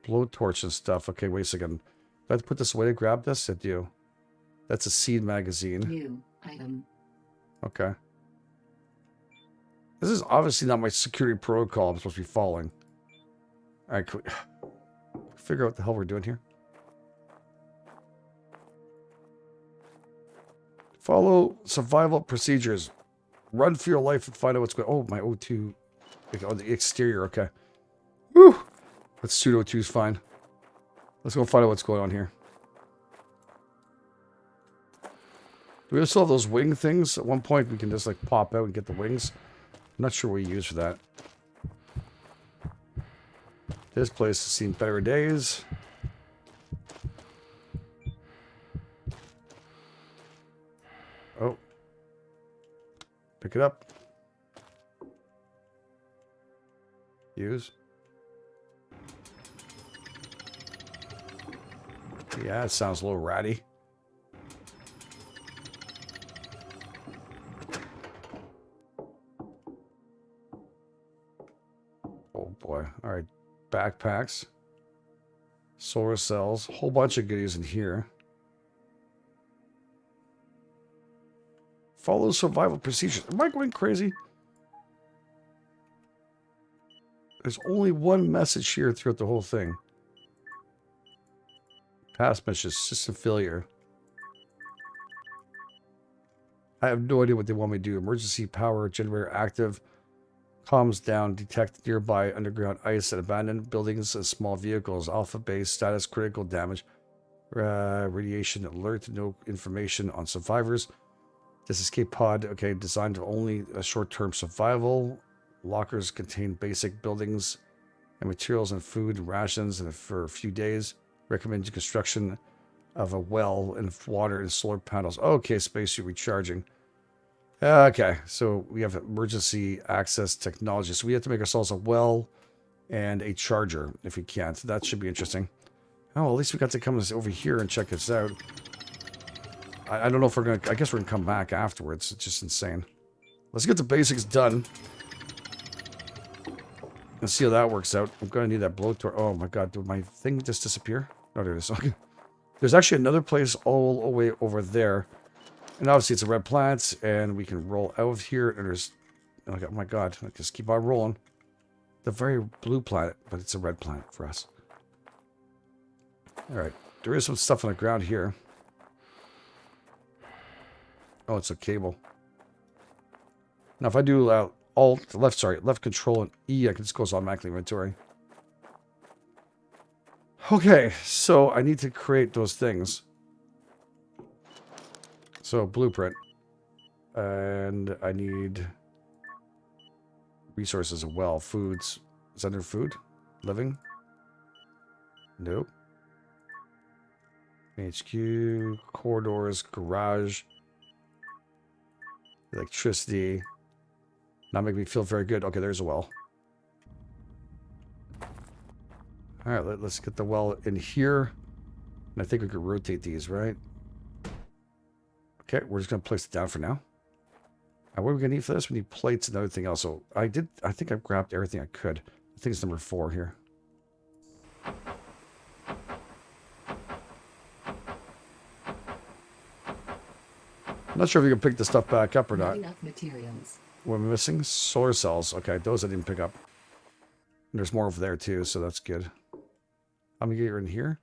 blowtorch and stuff. Okay, wait a second. Do I have to put this away to grab this? I do. That's a seed magazine. New item. Okay. This is obviously not my security protocol I'm supposed to be following. Alright, can we figure out what the hell we're doing here? Follow survival procedures. Run for your life and find out what's going Oh, my O2. Oh, the exterior, okay. Whew. Let's pseudo 2 is fine. Let's go find out what's going on here. Do we still have those wing things? At one point, we can just like pop out and get the wings. I'm not sure what we use for that. This place has seen better days. Oh. Pick it up. Use. Yeah, it sounds a little ratty. Oh boy. All right. Backpacks. Solar cells. Whole bunch of goodies in here. Follow survival procedures. Am I going crazy? There's only one message here throughout the whole thing. Past message, system failure. I have no idea what they want me to do. Emergency power generator active. Comms down. Detect nearby underground ice and abandoned buildings and small vehicles. Alpha base status critical damage. Uh, radiation alert. No information on survivors. This escape pod, okay, designed for only a short-term survival. Lockers contain basic buildings and materials and food rations and for a few days. Recommended construction of a well and water and solar panels. Okay, spacesuit recharging. Okay, so we have emergency access technology. So we have to make ourselves a well and a charger if we can't. that should be interesting. Oh, at least we got to come over here and check this out. I, I don't know if we're going to... I guess we're going to come back afterwards. It's just insane. Let's get the basics done. Let's see how that works out. I'm going to need that blowtorch. Oh my god, did my thing just disappear? Oh, there it is. Okay. There's actually another place all the way over there. And obviously it's a red planet, and we can roll out of here, and there's... Oh my god, I just keep on rolling. The very blue planet, but it's a red planet for us. Alright, there is some stuff on the ground here. Oh, it's a cable. Now if I do uh, Alt, left, sorry, left control and E, I can just goes automatically inventory. Okay, so I need to create those things. So, blueprint. And I need resources as well. Foods. Is that under food? Living? Nope. HQ, corridors, garage, electricity. Not make me feel very good. Okay, there's a well. All right, let, us get the well in here. And I think we could rotate these, right? Okay, we're just going to place it down for now. Now, what are we going to need for this? We need plates and everything else. So I did, I think I grabbed everything I could. I think it's number four here. I'm not sure if you can pick the stuff back up or not. Enough materials. We're missing solar cells. Okay, those I didn't pick up. There's more over there too, so that's good. I'm gonna get you in here.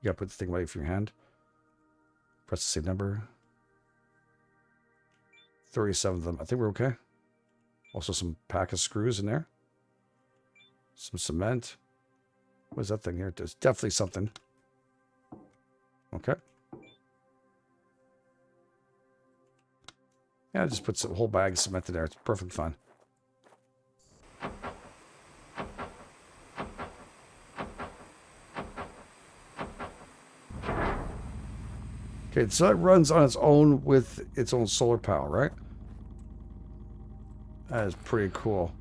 You gotta put the thing away from your hand. Press the same number. 37 of them. I think we're okay. Also some pack of screws in there. Some cement. What is that thing here? There's definitely something. Okay. Yeah, just put some whole bag of cement in there. It's perfect fun. Okay, so that runs on its own with its own solar power, right? That is pretty cool.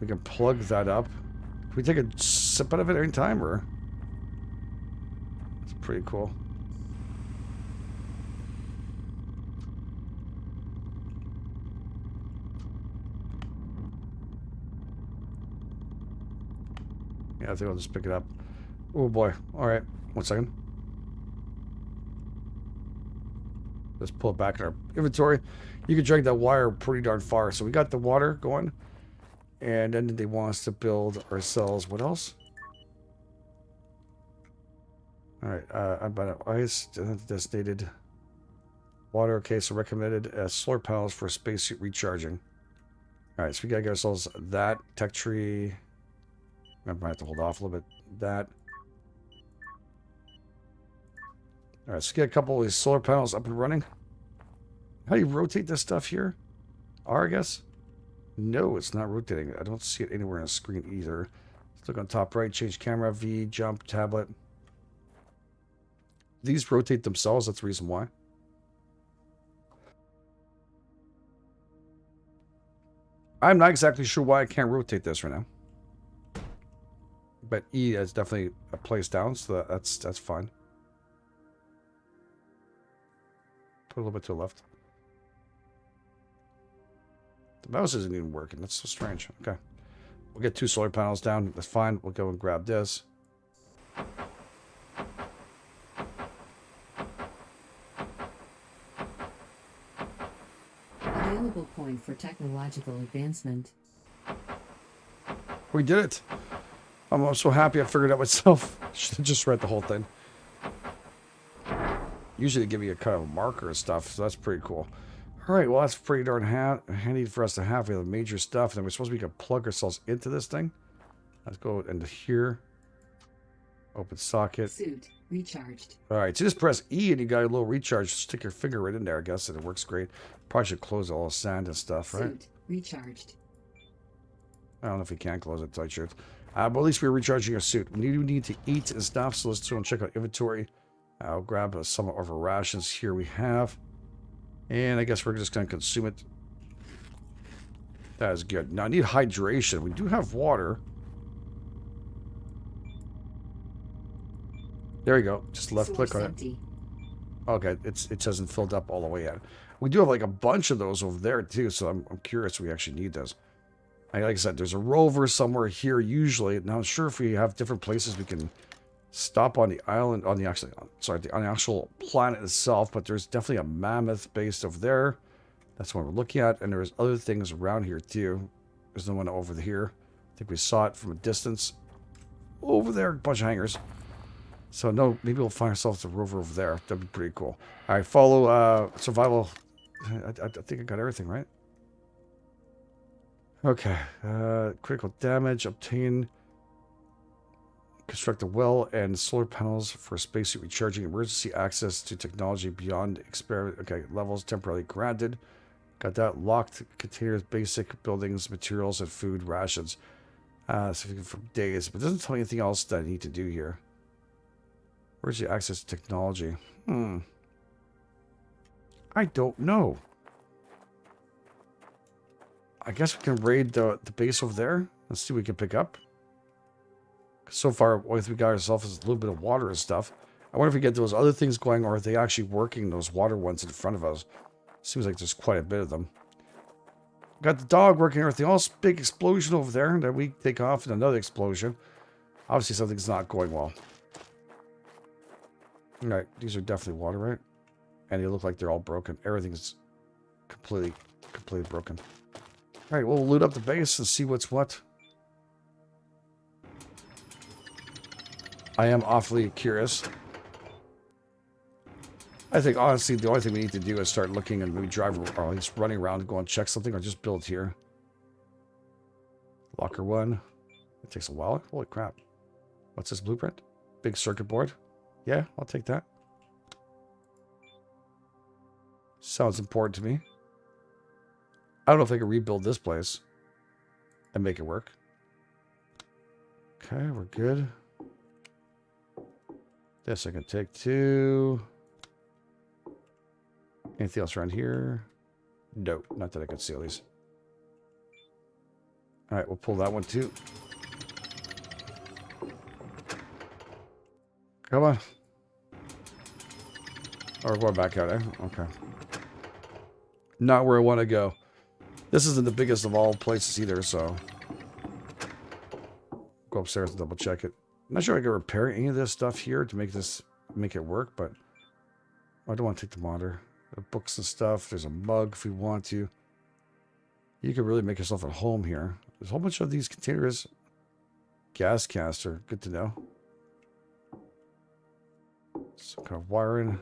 We can plug that up. Can we take a sip out of it any time, or? It's pretty cool. Yeah, I think I'll just pick it up. Oh boy. Alright. One second. Let's pull it back in our inventory. You can drag that wire pretty darn far. So we got the water going. And then they want us to build ourselves. What else? Alright. Uh, about ice. Designated water. Okay, so recommended uh, solar panels for spacesuit recharging. Alright, so we gotta get ourselves that. Tech tree. I might have to hold off a little bit. That. All right, let's get a couple of these solar panels up and running. How do you rotate this stuff here? R, I guess? No, it's not rotating. I don't see it anywhere on the screen either. Let's look on top right, change camera, V, jump, tablet. These rotate themselves, that's the reason why. I'm not exactly sure why I can't rotate this right now. But E is definitely a place down, so that, that's that's fine. Put a little bit to the left. The mouse isn't even working. That's so strange. Okay. We'll get two solar panels down. That's fine. We'll go and grab this. Available point for technological advancement. We did it. I'm, so happy I figured it out myself. Should have just read the whole thing. Usually they give you a kind of a marker and stuff, so that's pretty cool. All right, well, that's pretty darn ha handy for us to have. We have the major stuff, and then we're supposed to be able to plug ourselves into this thing. Let's go into here. Open socket. Suit recharged. All right, so just press E and you got a little recharge. Stick your finger right in there, I guess, and it works great. Probably should close all the sand and stuff, right? Suit recharged. I don't know if you can close it, tight shirt. Uh, but at least we're recharging our suit. We do need to eat and stuff, so let's go and check out inventory. I'll grab uh, some of our rations here we have. And I guess we're just going to consume it. That is good. Now, I need hydration. We do have water. There you go. Just left click on it. Okay, it's it hasn't filled up all the way yet. We do have like a bunch of those over there too, so I'm, I'm curious if we actually need those. Like I said, there's a rover somewhere here usually. Now, I'm sure if we have different places we can stop on the island, on the actually, sorry, the, on the actual planet itself, but there's definitely a mammoth base over there. That's what we're looking at, and there's other things around here too. There's no one over here. I think we saw it from a distance. Over there, a bunch of hangars. So no, maybe we'll find ourselves a rover over there. That'd be pretty cool. All right, follow uh, survival. I, I, I think I got everything right. Okay, uh, critical damage, obtain, construct a well and solar panels for spacesuit recharging, emergency access to technology beyond experiment. Okay, levels temporarily granted. Got that locked containers, basic buildings, materials, and food rations. Uh, so for days, but doesn't tell me anything else that I need to do here. Where's the access to technology? Hmm. I don't know. I guess we can raid the, the base over there. Let's see what we can pick up. So far, what we got ourselves is a little bit of water and stuff. I wonder if we get those other things going, or are they actually working, those water ones in front of us? Seems like there's quite a bit of them. Got the dog working everything else. Big explosion over there. Then we take off and another explosion. Obviously, something's not going well. All right, these are definitely water, right? And they look like they're all broken. Everything's completely, completely broken. All right, we'll loot up the base and see what's what. I am awfully curious. I think, honestly, the only thing we need to do is start looking and maybe drive, or least running around and go and check something, or just build here. Locker one. It takes a while. Holy crap. What's this blueprint? Big circuit board. Yeah, I'll take that. Sounds important to me. I don't know if I can rebuild this place and make it work. Okay, we're good. This I can take too. Anything else around here? No, not that I can see at least. All right, we'll pull that one too. Come on. Or we're going back out, eh? Okay. Not where I want to go. This isn't the biggest of all places either, so... Go upstairs and double check it. I'm not sure I can repair any of this stuff here to make this make it work, but I don't want to take the monitor. The books and stuff. There's a mug if we want to. You can really make yourself at home here. There's a whole bunch of these containers. Gas caster. Good to know. Some kind of wiring.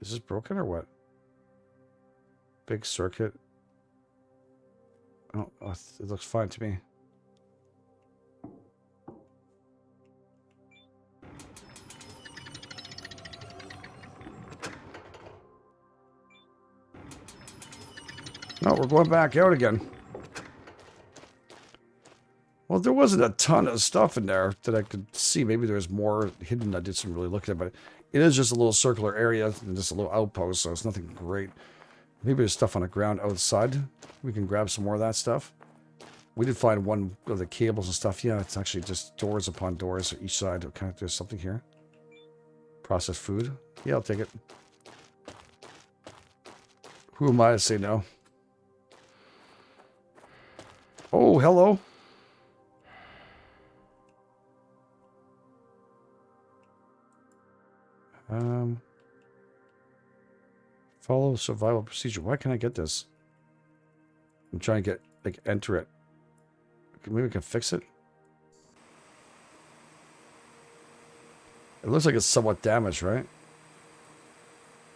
Is this broken or what? Big circuit. Oh, uh, it looks fine to me. No, we're going back out again. Well, there wasn't a ton of stuff in there that I could see. Maybe there was more hidden. I did some really looking at, but it is just a little circular area and just a little outpost, so it's nothing great. Maybe there's stuff on the ground outside. We can grab some more of that stuff. We did find one of the cables and stuff. Yeah, it's actually just doors upon doors on each side. Okay, there's something here. Processed food. Yeah, I'll take it. Who am I to say no? Oh, hello. Um, follow survival procedure. Why can't I get this? I'm trying to get, like, enter it. Maybe we can fix it? It looks like it's somewhat damaged, right?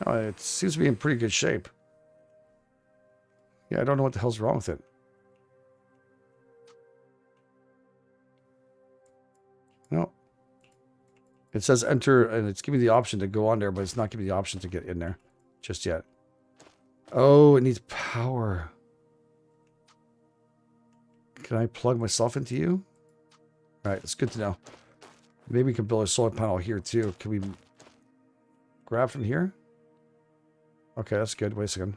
Oh, it seems to be in pretty good shape. Yeah, I don't know what the hell's wrong with it. No. It says enter, and it's giving me the option to go on there, but it's not giving me the option to get in there just yet. Oh, it needs power. Can I plug myself into you? All right, it's good to know. Maybe we can build a solar panel here too. Can we grab from here? Okay, that's good. Wait a second.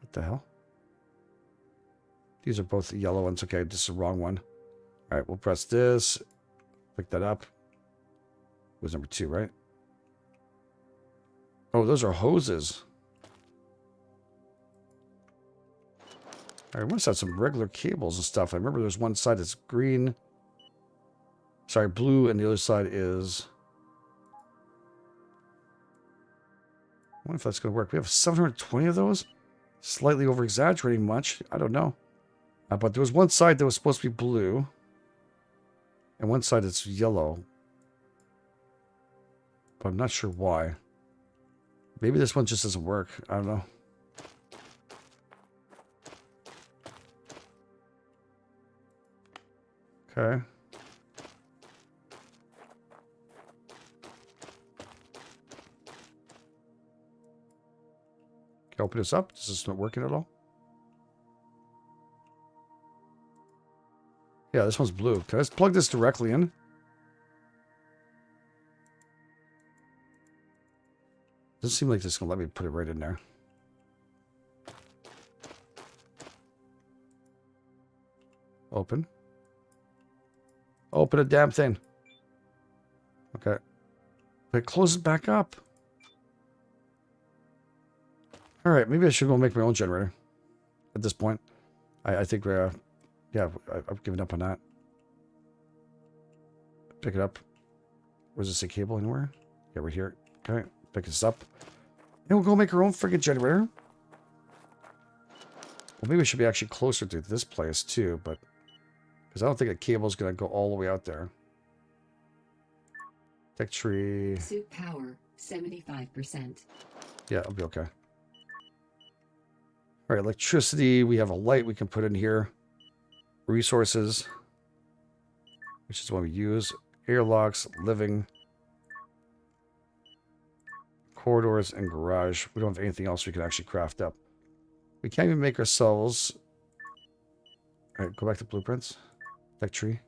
What the hell? These are both the yellow ones. Okay, this is the wrong one. All right, we'll press this. Pick that up. It was number two, right? Oh, those are hoses. I must have some regular cables and stuff. I remember there's one side that's green. Sorry, blue, and the other side is... I wonder if that's going to work. We have 720 of those? Slightly over-exaggerating much. I don't know. Uh, but there was one side that was supposed to be blue. And one side that's yellow. But I'm not sure why. Maybe this one just doesn't work. I don't know. Okay. Can I open this up? This is this not working at all? Yeah, this one's blue. Can I just plug this directly in? Doesn't seem like this is going to let me put it right in there. Open. Open a damn thing. Okay. But close it back up. Alright, maybe I should go make my own generator. At this point. I, I think we're... Uh, yeah, I, I've given up on that. Pick it up. Was this a cable anywhere? Yeah, we're here. Okay, pick this up. And we'll go make our own friggin' generator. Well, maybe we should be actually closer to this place, too, but... Because I don't think a cable's going to go all the way out there. Tech tree. Suit power, 75%. Yeah, I'll be okay. All right, electricity. We have a light we can put in here. Resources, which is what we use. Airlocks, living, corridors, and garage. We don't have anything else we can actually craft up. We can't even make ourselves... All right, go back to blueprints. Tech tree.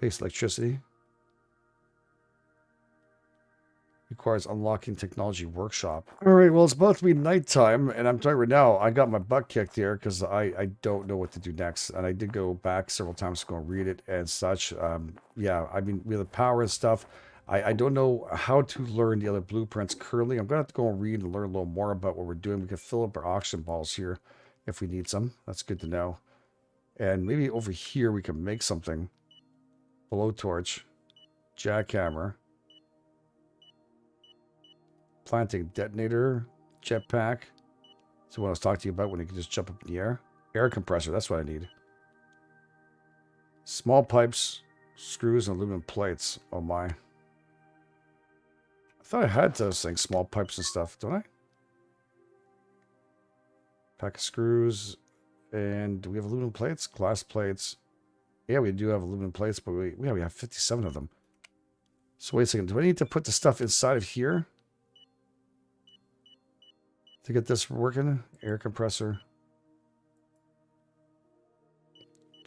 Base electricity. Requires unlocking technology workshop. All right, well, it's about to be nighttime, and I'm telling you right now, I got my butt kicked here because I, I don't know what to do next. And I did go back several times to go and read it and such. Um, yeah, I mean, with the power and stuff, I, I don't know how to learn the other blueprints currently. I'm going to have to go and read and learn a little more about what we're doing. We can fill up our oxygen balls here if we need some. That's good to know. And maybe over here we can make something. Blowtorch. Jackhammer. Planting detonator. Jetpack. So what I was talking to you about when you can just jump up in the air. Air compressor, that's what I need. Small pipes, screws, and aluminum plates. Oh my. I thought I had those things, small pipes and stuff, don't I? Pack of screws. And do we have aluminum plates? Glass plates. Yeah, we do have aluminum plates, but we, yeah, we have 57 of them. So wait a second. Do I need to put the stuff inside of here? To get this working? Air compressor.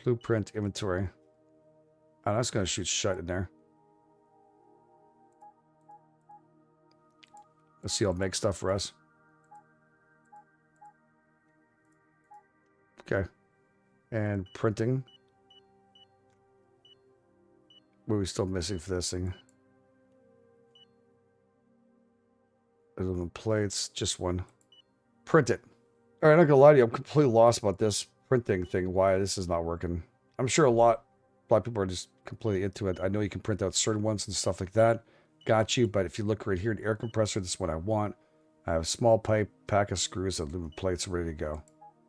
Blueprint inventory. Oh, that's going to shoot shut in there. Let's see. I'll make stuff for us. Okay. And printing. What are we still missing for this thing? Aluminum plates, just one. Print it. All right, I'm not gonna lie to you. I'm completely lost about this printing thing. Why this is not working? I'm sure a lot, a lot of people are just completely into it. I know you can print out certain ones and stuff like that. Got you. But if you look right here, an air compressor, this is what I want. I have a small pipe, pack of screws, and aluminum plates ready to go.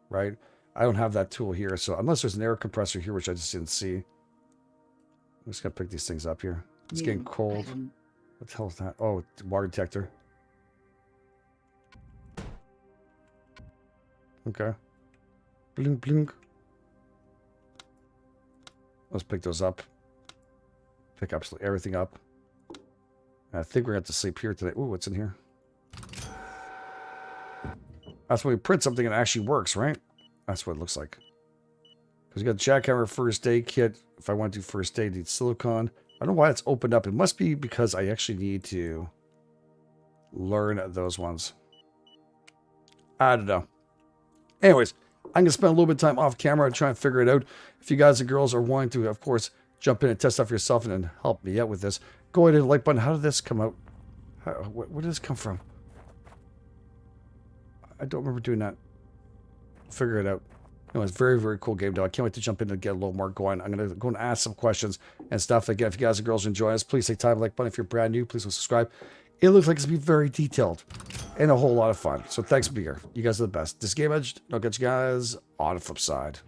Right? I don't have that tool here, so unless there's an air compressor here, which I just didn't see. I'm just gonna pick these things up here. It's getting cold. What the hell is that? Oh, water detector. Okay. Blink, blink. Let's pick those up. Pick absolutely everything up. I think we're going to have to sleep here today. Ooh, what's in here? That's when we print something and it actually works, right? That's what it looks like. Because we got the jackhammer first aid kit. If I want to do first aid, need silicone. I don't know why it's opened up. It must be because I actually need to learn those ones. I don't know. Anyways, I'm going to spend a little bit of time off camera trying to figure it out. If you guys and girls are wanting to, of course, jump in and test out for yourself and then help me out with this, go ahead and like button. How did this come out? How, where, where did this come from? I don't remember doing that. Figure it out. No, it's a very, very cool game, though. I can't wait to jump in and get a little more going. I'm going to go and ask some questions and stuff. Again, if you guys and girls enjoy us, please take time, like button. If you're brand new, please subscribe. It looks like it's be very detailed and a whole lot of fun. So thanks Beer. You guys are the best. This game edged. I'll get you guys on the flip side.